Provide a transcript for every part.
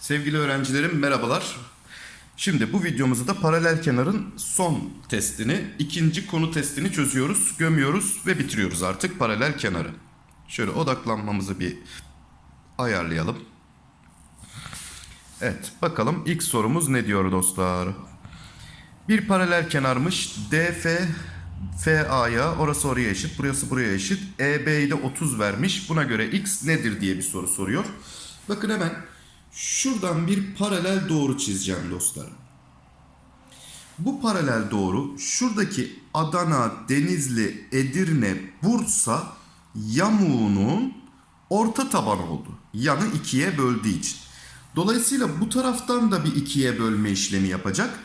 Sevgili öğrencilerim merhabalar. Şimdi bu videomuzda paralel kenarın son testini, ikinci konu testini çözüyoruz, gömüyoruz ve bitiriyoruz artık paralel kenarı. Şöyle odaklanmamızı bir ayarlayalım. Evet, bakalım ilk sorumuz ne diyor dostlar? Bir paralel kenarmış. DF FA'ya orası oraya eşit, burası buraya eşit. EB'yi de 30 vermiş. Buna göre x nedir diye bir soru soruyor. Bakın hemen şuradan bir paralel doğru çizeceğim dostlarım. Bu paralel doğru şuradaki Adana, Denizli, Edirne, Bursa yamuğunun orta tabanı oldu. Yanı ikiye böldüğü için. Dolayısıyla bu taraftan da bir ikiye bölme işlemi yapacak.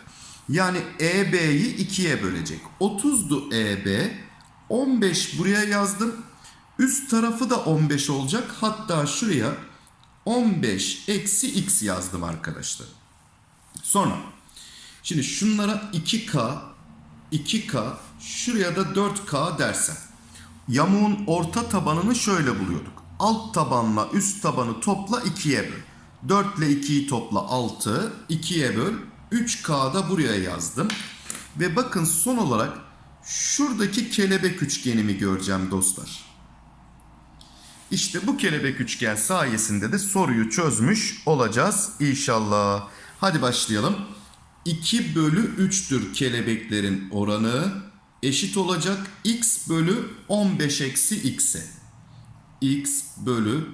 Yani EB'yi ikiye bölecek. 30'du EB. 15 buraya yazdım. Üst tarafı da 15 olacak. Hatta şuraya 15 eksi x yazdım arkadaşlar. Sonra şimdi şunlara 2K 2K şuraya da 4K dersem. Yamuğun orta tabanını şöyle buluyorduk. Alt tabanla üst tabanı topla 2'ye böl. 4 ile 2'yi topla 6. 2'ye böl. 3K da buraya yazdım. Ve bakın son olarak şuradaki kelebek üçgenimi göreceğim dostlar. İşte bu kelebek üçgen sayesinde de soruyu çözmüş olacağız inşallah. Hadi başlayalım. 2 bölü 3'tür kelebeklerin oranı eşit olacak x bölü 15 eksi x'e. x bölü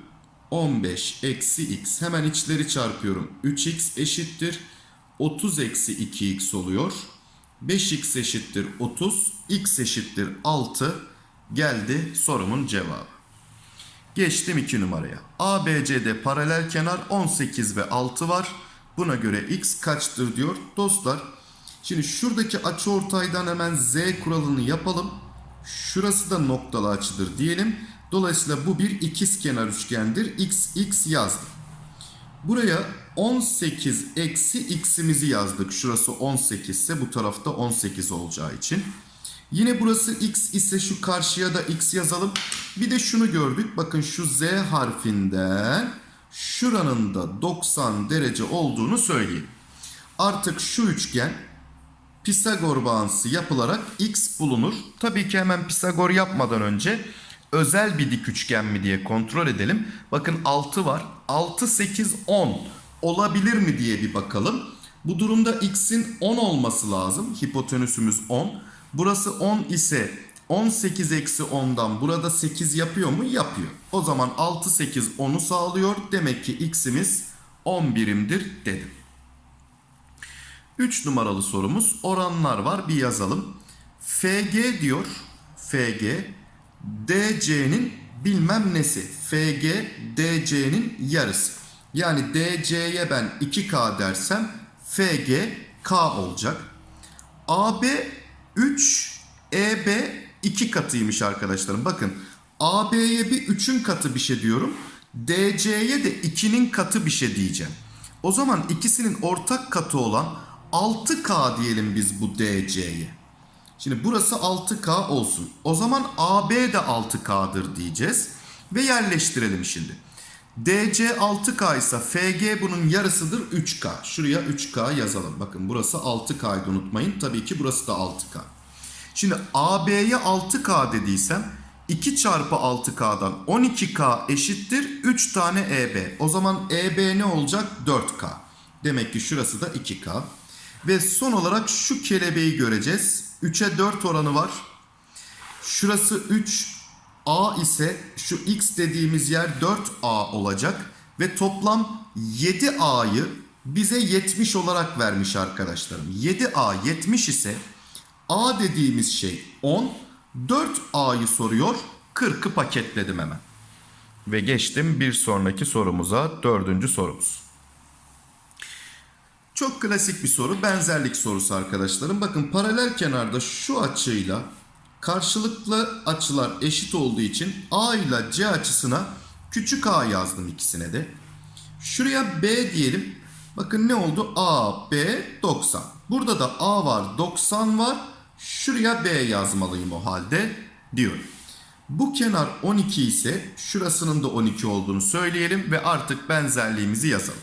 15 eksi x. Hemen içleri çarpıyorum. 3x eşittir. 30 eksi 2x oluyor. 5x eşittir 30. x eşittir 6. Geldi sorumun cevabı. Geçtim 2 numaraya. ABC'de paralel kenar 18 ve 6 var. Buna göre x kaçtır diyor. Dostlar şimdi şuradaki açıortaydan hemen z kuralını yapalım. Şurası da noktalı açıdır diyelim. Dolayısıyla bu bir ikizkenar üçgendir. x x yazdım. Buraya 18 eksi x'imizi yazdık. Şurası 18 ise bu tarafta 18 olacağı için. Yine burası x ise şu karşıya da x yazalım. Bir de şunu gördük. Bakın şu z harfinden şuranın da 90 derece olduğunu söyleyeyim. Artık şu üçgen Pisagor bağıntısı yapılarak x bulunur. Tabii ki hemen Pisagor yapmadan önce özel bir dik üçgen mi diye kontrol edelim. Bakın 6 var. 6, 8, 10 olabilir mi diye bir bakalım. Bu durumda x'in 10 olması lazım. Hipotenüsümüz 10. Burası 10 ise 18 eksi 10'dan burada 8 yapıyor mu? Yapıyor. O zaman 6, 8, 10'u sağlıyor. Demek ki x'imiz 10 birimdir dedim. 3 numaralı sorumuz oranlar var bir yazalım. FG diyor. FG DC'nin bilmem nesi. FG DC'nin yarısı. Yani DC'ye ben 2K dersem FG K olacak. AB 3 EB 2 katıymış arkadaşlarım. Bakın AB'ye bir 3'ün katı bir şey diyorum. DC'ye de 2'nin katı bir şey diyeceğim. O zaman ikisinin ortak katı olan 6K diyelim biz bu DC'ye. Şimdi burası 6K olsun. O zaman AB de 6K'dır diyeceğiz. Ve yerleştirelim şimdi. DC 6K ise FG bunun yarısıdır 3K. Şuraya 3K yazalım. Bakın burası 6K'ydı unutmayın. Tabii ki burası da 6K. Şimdi AB'ye 6K dediysem 2 çarpı 6K'dan 12K eşittir 3 tane EB. O zaman EB ne olacak? 4K. Demek ki şurası da 2K. Ve son olarak şu kelebeği göreceğiz. 3'e 4 oranı var. Şurası 3 A ise şu X dediğimiz yer 4A olacak. Ve toplam 7A'yı bize 70 olarak vermiş arkadaşlarım. 7A 70 ise A dediğimiz şey 10. 4A'yı soruyor. 40'ı paketledim hemen. Ve geçtim bir sonraki sorumuza. Dördüncü sorumuz. Çok klasik bir soru. Benzerlik sorusu arkadaşlarım. Bakın paralel kenarda şu açıyla karşılıklı açılar eşit olduğu için A ile C açısına küçük a yazdım ikisine de. Şuraya B diyelim. Bakın ne oldu? A, B 90. Burada da A var 90 var. Şuraya B yazmalıyım o halde. diyor. Bu kenar 12 ise şurasının da 12 olduğunu söyleyelim ve artık benzerliğimizi yazalım.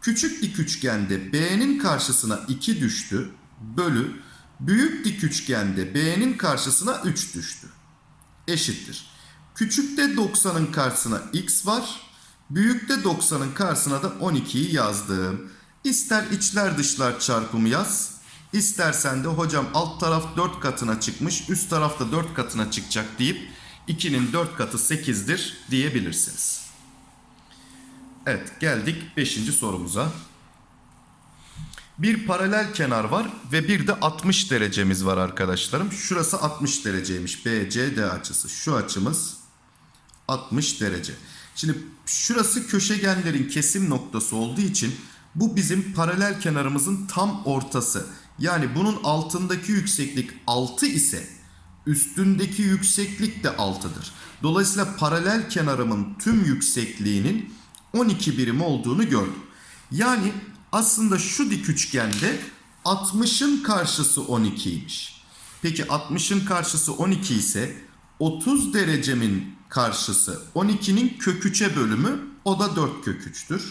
Küçük dik üçgende B'nin karşısına 2 düştü bölü büyük dik üçgende B'nin karşısına 3 düştü. Eşittir. Küçükte 90'ın karşısına x var. Büyükte 90'ın karşısına da 12'yi yazdım. İster içler dışlar çarpımı yaz. İstersen de hocam alt taraf 4 katına çıkmış, üst taraf da 4 katına çıkacak deyip 2'nin 4 katı 8'dir diyebilirsiniz. Evet geldik 5. sorumuza. Bir paralel kenar var ve bir de 60 derecemiz var arkadaşlarım. Şurası 60 dereceymiş. BCD açısı. Şu açımız 60 derece. Şimdi şurası köşegenlerin kesim noktası olduğu için bu bizim paralel kenarımızın tam ortası. Yani bunun altındaki yükseklik 6 ise üstündeki yükseklik de 6'dır. Dolayısıyla paralel kenarımın tüm yüksekliğinin 12 birim olduğunu gördüm. Yani aslında şu dik üçgende 60'ın karşısı 12'ymiş. Peki 60'ın karşısı 12 ise 30 derecemin karşısı 12'nin kök 3'e bölümü o da 4 kök 3'tür.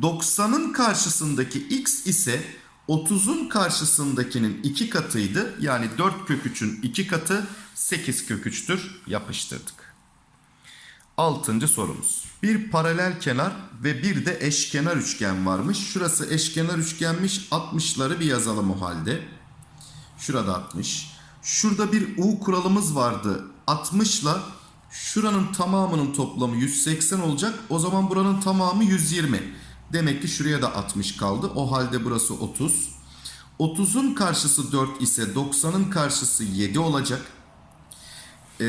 90'ın karşısındaki x ise 30'un karşısındakinin 2 katıydı. Yani 4 kök 3'ün 2 katı 8 kök 3'tür. Yapıştırdık. Altıncı sorumuz. Bir paralel kenar ve bir de eşkenar üçgen varmış. Şurası eşkenar üçgenmiş. 60'ları bir yazalım o halde. Şurada 60. Şurada bir U kuralımız vardı. 60 ile şuranın tamamının toplamı 180 olacak. O zaman buranın tamamı 120. Demek ki şuraya da 60 kaldı. O halde burası 30. 30'un karşısı 4 ise 90'ın karşısı 7 olacak. Ee,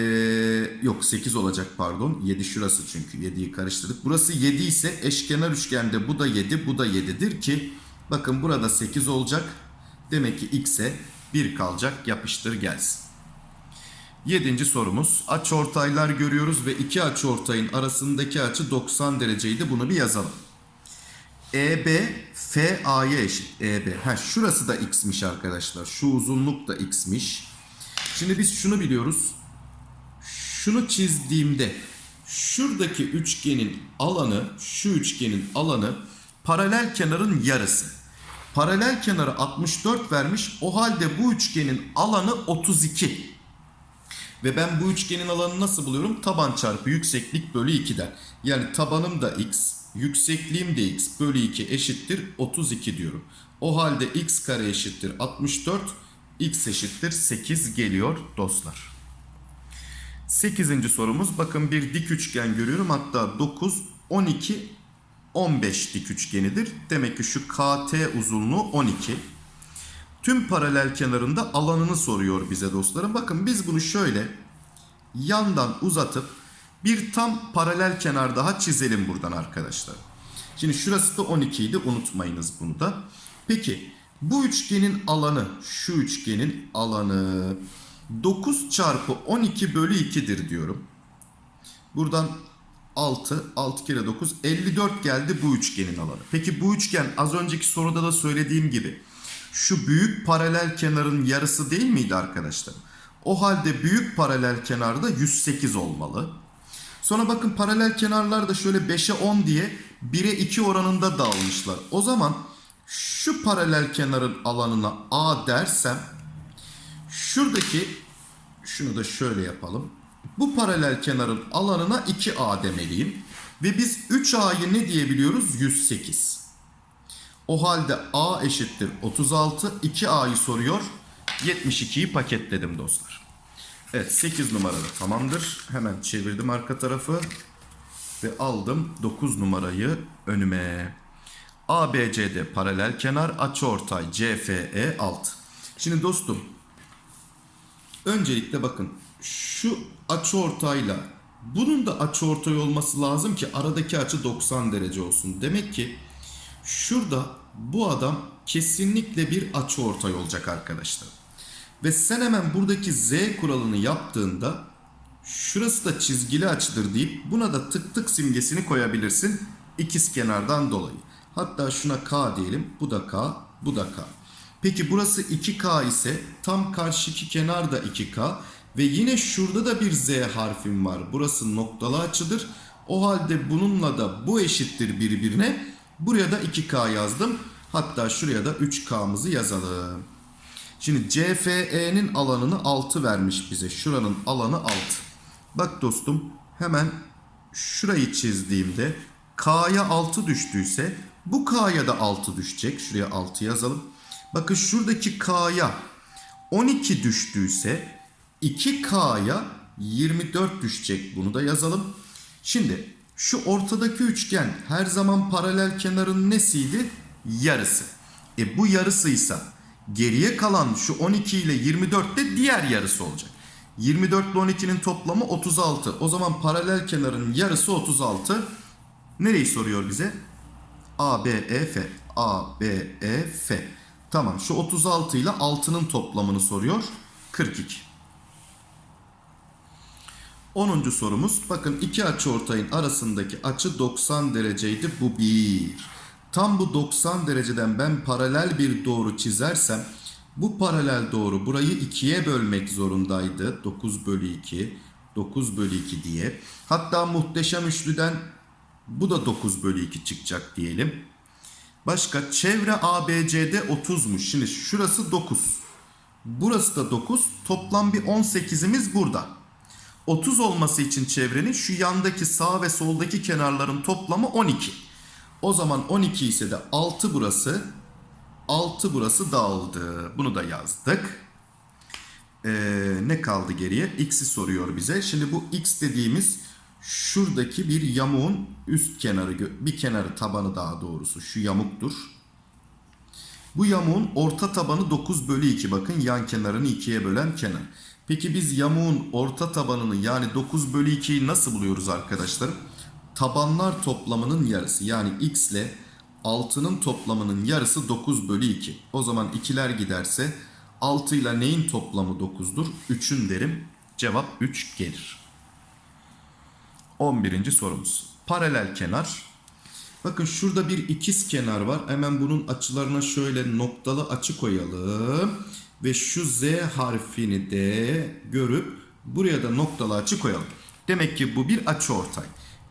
yok 8 olacak pardon. 7 şurası çünkü 7'yi karıştırdık. Burası 7 ise eşkenar üçgende bu da 7 bu da 7'dir ki bakın burada 8 olacak. Demek ki x'e 1 kalacak yapıştır gelsin. Yedinci sorumuz. Açıortaylar görüyoruz ve iki açıortayın arasındaki açı 90 dereceydi. Bunu bir yazalım. EB FA'ya eşit. EB. Ha şurası da x'miş arkadaşlar. Şu uzunluk da x'miş. Şimdi biz şunu biliyoruz. Şunu çizdiğimde şuradaki üçgenin alanı, şu üçgenin alanı paralel kenarın yarısı. Paralel kenarı 64 vermiş. O halde bu üçgenin alanı 32. Ve ben bu üçgenin alanını nasıl buluyorum? Taban çarpı yükseklik bölü 2'den. Yani tabanım da x, yüksekliğim de x bölü 2 eşittir 32 diyorum. O halde x kare eşittir 64, x eşittir 8 geliyor dostlar. 8. sorumuz bakın bir dik üçgen görüyorum. Hatta 9, 12, 15 dik üçgenidir. Demek ki şu KT uzunluğu 12. Tüm paralel kenarında alanını soruyor bize dostlarım. Bakın biz bunu şöyle yandan uzatıp bir tam paralel kenar daha çizelim buradan arkadaşlar. Şimdi şurası da 12 idi unutmayınız bunu da. Peki bu üçgenin alanı şu üçgenin alanı 9 çarpı 12 bölü 2'dir diyorum. Buradan 6, 6 kere 9, 54 geldi bu üçgenin alanı. Peki bu üçgen az önceki soruda da söylediğim gibi şu büyük paralel kenarın yarısı değil miydi arkadaşlar? O halde büyük paralel kenarda 108 olmalı. Sonra bakın paralel kenarlar da şöyle 5'e 10 diye 1'e 2 oranında dağılmışlar. O zaman şu paralel kenarın alanına A dersem şuradaki şunu da şöyle yapalım. Bu paralel kenarın alanına 2A demeliyim. Ve biz 3A'yı ne diyebiliyoruz? 108. O halde A eşittir 36. 2A'yı soruyor. 72'yi paketledim dostlar. Evet 8 numarada tamamdır. Hemen çevirdim arka tarafı. Ve aldım 9 numarayı önüme. ABCD paralel kenar açıortay CFE alt. Şimdi dostum öncelikle bakın şu açıortayla bunun da açıortay olması lazım ki aradaki açı 90 derece olsun. Demek ki şurada bu adam kesinlikle bir açıortay olacak arkadaşlar. Ve sen hemen buradaki Z kuralını yaptığında şurası da çizgili açıdır deyip buna da tık tık simgesini koyabilirsin ikiz kenardan dolayı. Hatta şuna K diyelim. Bu da K, bu da K. Peki burası 2K ise tam karşıki kenar da 2K Ve yine şurada da bir Z harfim var. Burası noktalı açıdır. O halde bununla da bu eşittir birbirine. Buraya da 2K yazdım. Hatta şuraya da 3K'mızı yazalım. Şimdi CFE'nin alanını 6 vermiş bize. Şuranın alanı 6. Bak dostum hemen şurayı çizdiğimde K'ya 6 düştüyse bu K'ya da 6 düşecek. Şuraya 6 yazalım. Bakın şuradaki K'ya 12 düştüyse 2K'ya 24 düşecek. Bunu da yazalım. Şimdi şu ortadaki üçgen her zaman paralel kenarın nesiydi? Yarısı. E bu yarısıysa geriye kalan şu 12 ile 24 de diğer yarısı olacak. 24 ile 12'nin toplamı 36. O zaman paralel kenarın yarısı 36. Nereyi soruyor bize? A, B, E, F. A, B, E, F. Tamam şu 36 ile 6'nın toplamını soruyor. 42. 10. sorumuz. Bakın iki açıortayın arasındaki açı 90 dereceydi. Bu bir. Tam bu 90 dereceden ben paralel bir doğru çizersem bu paralel doğru burayı ikiye bölmek zorundaydı. 9 bölü 2, 9 bölü 2 diye. Hatta muhteşem üçlüden bu da 9 bölü 2 çıkacak diyelim. Başka çevre ABCD 30'muş. Şimdi şurası 9. Burası da 9. Toplam bir 18'imiz burada. 30 olması için çevrenin şu yandaki sağ ve soldaki kenarların toplamı 12. O zaman 12 ise de 6 burası. 6 burası dağıldı. Bunu da yazdık. Ee, ne kaldı geriye? X'i soruyor bize. Şimdi bu X dediğimiz şuradaki bir yamuğun üst kenarı, bir kenarı tabanı daha doğrusu şu yamuktur. Bu yamuğun orta tabanı 9 bölü 2 bakın yan kenarını ikiye bölen kenar. Peki biz yamuğun orta tabanını yani 9 bölü 2'yi nasıl buluyoruz arkadaşlarım? Tabanlar toplamının yarısı yani x ile 6'nın toplamının yarısı 9 bölü 2. O zaman ikiler giderse 6 ile neyin toplamı 9'dur? 3'ün derim. Cevap 3 gelir. 11. sorumuz. Paralel kenar. Bakın şurada bir ikiz kenar var. Hemen bunun açılarına şöyle noktalı açı koyalım. Ve şu Z harfini de görüp buraya da noktalı açı koyalım. Demek ki bu bir açıortay.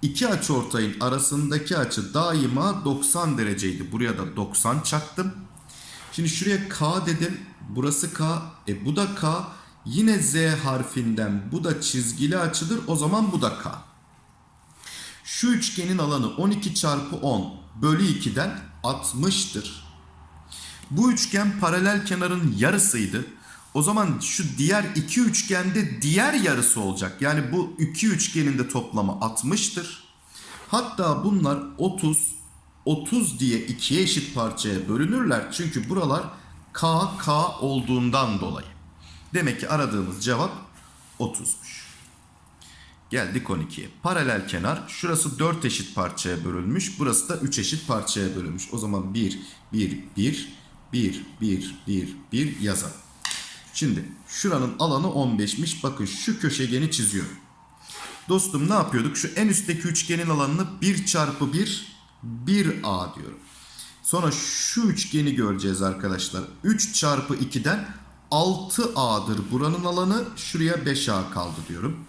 İki açıortayın arasındaki açı daima 90 dereceydi. Buraya da 90 çaktım. Şimdi şuraya K dedim. Burası K. E bu da K. Yine Z harfinden bu da çizgili açıdır. O zaman bu da K. Şu üçgenin alanı 12 çarpı 10 bölü 2'den 60'tır. Bu üçgen paralel kenarın yarısıydı. O zaman şu diğer iki üçgende diğer yarısı olacak. Yani bu iki üçgenin de toplamı 60'tır. Hatta bunlar 30, 30 diye ikiye eşit parçaya bölünürler. Çünkü buralar K, K olduğundan dolayı. Demek ki aradığımız cevap 30'muş. Geldik 12'ye. Paralel kenar. Şurası 4 eşit parçaya bölünmüş. Burası da 3 eşit parçaya bölünmüş. O zaman 1, 1, 1, 1, 1, 1, 1 yazalım. Şimdi şuranın alanı 15'miş. Bakın şu köşegeni çiziyorum. Dostum ne yapıyorduk? Şu en üstteki üçgenin alanını 1 çarpı 1, 1A diyorum. Sonra şu üçgeni göreceğiz arkadaşlar. 3 çarpı 2'den 6A'dır buranın alanı. Şuraya 5A kaldı diyorum.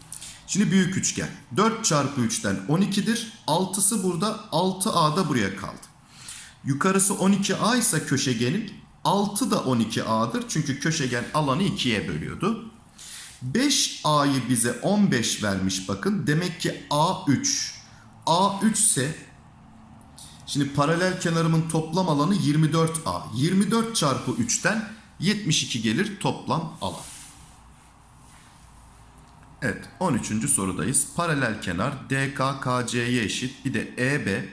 Şimdi büyük üçgen. 4 çarpı 3'ten 12'dir. 6'sı burada 6A da buraya kaldı. Yukarısı 12A ise köşegenin 6 da 12A'dır. Çünkü köşegen alanı 2'ye bölüyordu. 5A'yı bize 15 vermiş bakın. Demek ki A3. A3 ise şimdi paralel kenarımın toplam alanı 24A. 24 çarpı 3'ten 72 gelir toplam alan. Evet 13. sorudayız. Paralel kenar DK KC'ye eşit. Bir de EB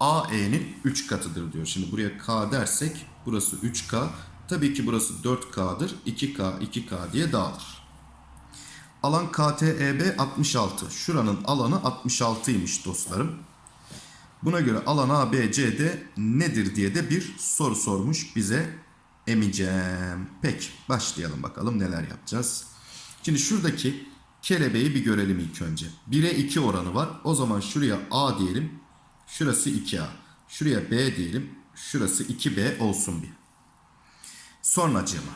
AE'nin 3 katıdır diyor. Şimdi buraya K dersek burası 3K. Tabii ki burası 4K'dır. 2K 2K diye dağılır. Alan KTEB 66. Şuranın alanı 66'ymış dostlarım. Buna göre alan ABCD nedir diye de bir soru sormuş bize emicem. Peki başlayalım bakalım neler yapacağız. Şimdi şuradaki kelebeği bir görelim ilk önce. 1'e 2 oranı var. O zaman şuraya A diyelim. Şurası 2A. Şuraya B diyelim. Şurası 2B olsun bir. Sonracığıma.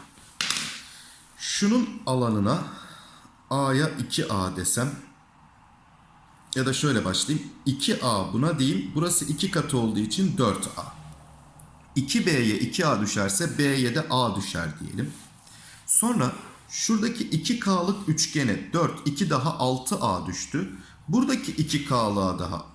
Şunun alanına A'ya 2A desem ya da şöyle başlayayım. 2A buna diyeyim. Burası 2 katı olduğu için 4A. 2B'ye 2A düşerse B'ye de A düşer diyelim. Sonra şuradaki 2K'lık üçgene 4, 2 daha 6A düştü. Buradaki 2K'lığa daha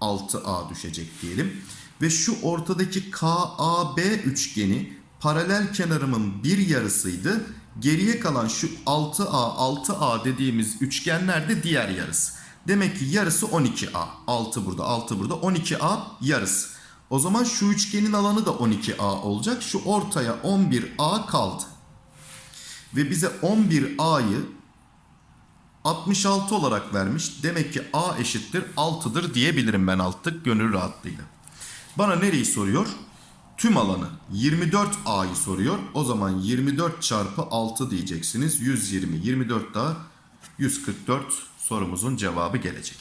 6A düşecek diyelim. Ve şu ortadaki KAB üçgeni paralel kenarımın bir yarısıydı. Geriye kalan şu 6A, 6A dediğimiz üçgenler de diğer yarısı. Demek ki yarısı 12A. 6 burada, 6 burada. 12A yarısı. O zaman şu üçgenin alanı da 12A olacak. Şu ortaya 11A kaldı. Ve bize 11A'yı 66 olarak vermiş. Demek ki A eşittir 6'dır diyebilirim ben alttık gönül rahatlığıyla. Bana nereyi soruyor? Tüm alanı 24A'yı soruyor. O zaman 24 çarpı 6 diyeceksiniz. 120, 24 daha 144 sorumuzun cevabı gelecek.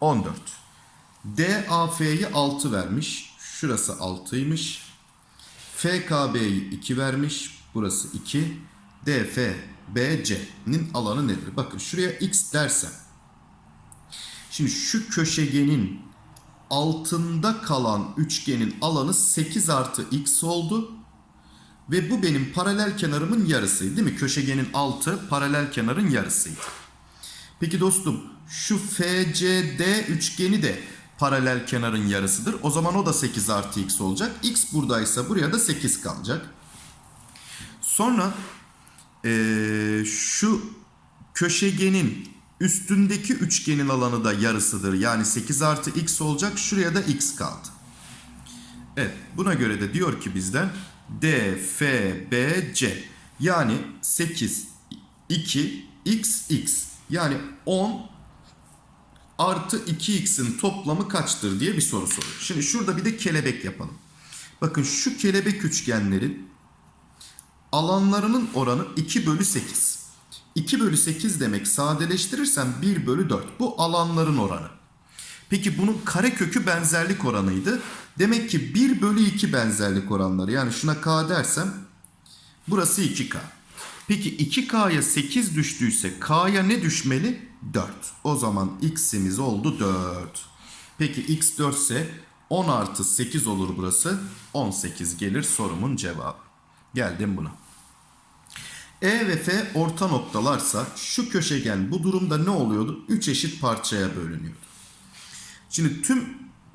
14. DAF'yi 6 vermiş. Şurası 6'ymış. FKB'yi 2 vermiş. Burası 2. DFBC'nin alanı nedir? Bakın şuraya x dersem. Şimdi şu köşegenin altında kalan üçgenin alanı 8 artı x oldu. Ve bu benim paralel kenarımın yarısıydı değil mi? Köşegenin altı paralel kenarın yarısıydı. Peki dostum şu FCD üçgeni de paralel kenarın yarısıdır. O zaman o da 8 artı x olacak. x buradaysa buraya da 8 kalacak. Sonra ee, şu köşegenin üstündeki üçgenin alanı da yarısıdır. Yani 8 artı x olacak. Şuraya da x kaldı. Evet buna göre de diyor ki bizden D, F, B, C. Yani 8, 2, x, x. Yani 10 artı 2x'in toplamı kaçtır diye bir soru soruyor. Şimdi şurada bir de kelebek yapalım. Bakın şu kelebek üçgenlerin alanlarının oranı 2 bölü 8. 2 bölü 8 demek sadeleştirirsem 1 bölü 4. Bu alanların oranı. Peki bunun karekökü benzerlik oranıydı. Demek ki 1 bölü 2 benzerlik oranları. Yani şuna k dersem burası 2k. Peki 2k'ya 8 düştüyse k'ya ne düşmeli? 4. O zaman x'imiz oldu 4. Peki x 4 ise 10 artı 8 olur burası. 18 gelir sorumun cevabı. Geldim buna. E ve F orta noktalarsa şu köşegen bu durumda ne oluyordu? 3 eşit parçaya bölünüyordu. Şimdi tüm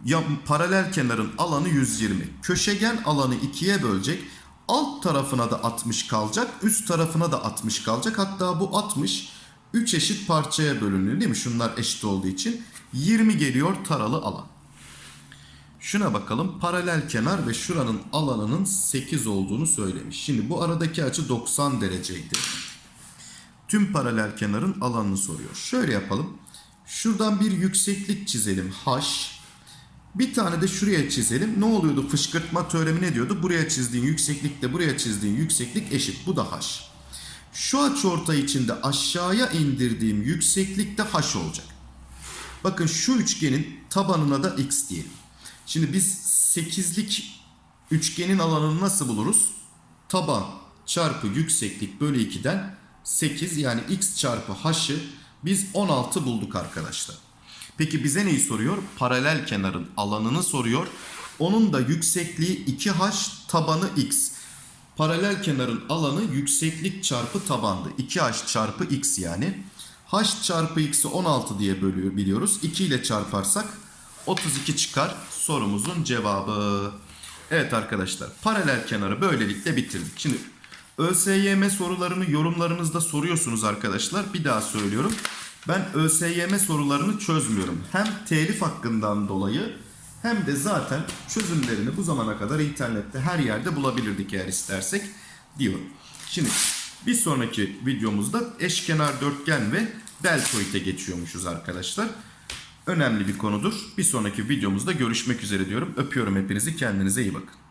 ya, paralel kenarın alanı 120. Köşegen alanı 2'ye bölecek. Alt tarafına da 60 kalacak. Üst tarafına da 60 kalacak. Hatta bu 60 3 eşit parçaya bölünüyor değil mi? Şunlar eşit olduğu için. 20 geliyor taralı alan. Şuna bakalım. Paralel kenar ve şuranın alanının 8 olduğunu söylemiş. Şimdi bu aradaki açı 90 dereceydi. Tüm paralel kenarın alanını soruyor. Şöyle yapalım. Şuradan bir yükseklik çizelim. H. Bir tane de şuraya çizelim. Ne oluyordu? Fışkırtma teoremi ne diyordu? Buraya çizdiğin yükseklikle buraya çizdiğin yükseklik eşit. Bu da H. Şu açıortay içinde aşağıya indirdiğim yükseklik de H olacak. Bakın şu üçgenin tabanına da X diyelim. Şimdi biz 8'lik üçgenin alanını nasıl buluruz? Taban çarpı yükseklik bölü 2'den 8 yani x çarpı h'ı biz 16 bulduk arkadaşlar. Peki bize neyi soruyor? Paralel kenarın alanını soruyor. Onun da yüksekliği 2h tabanı x. Paralel kenarın alanı yükseklik çarpı tabandı. 2h çarpı x yani. h çarpı x'i 16 diye bölüyor biliyoruz. 2 ile çarparsak 32 çıkar sorumuzun cevabı. Evet arkadaşlar paralel kenarı böylelikle bitirdik. Şimdi ÖSYM sorularını yorumlarınızda soruyorsunuz arkadaşlar. Bir daha söylüyorum. Ben ÖSYM sorularını çözmüyorum. Hem telif hakkından dolayı hem de zaten çözümlerini bu zamana kadar internette her yerde bulabilirdik eğer istersek diyorum. Şimdi bir sonraki videomuzda eşkenar dörtgen ve deltoide geçiyormuşuz arkadaşlar. Önemli bir konudur. Bir sonraki videomuzda görüşmek üzere diyorum. Öpüyorum hepinizi. Kendinize iyi bakın.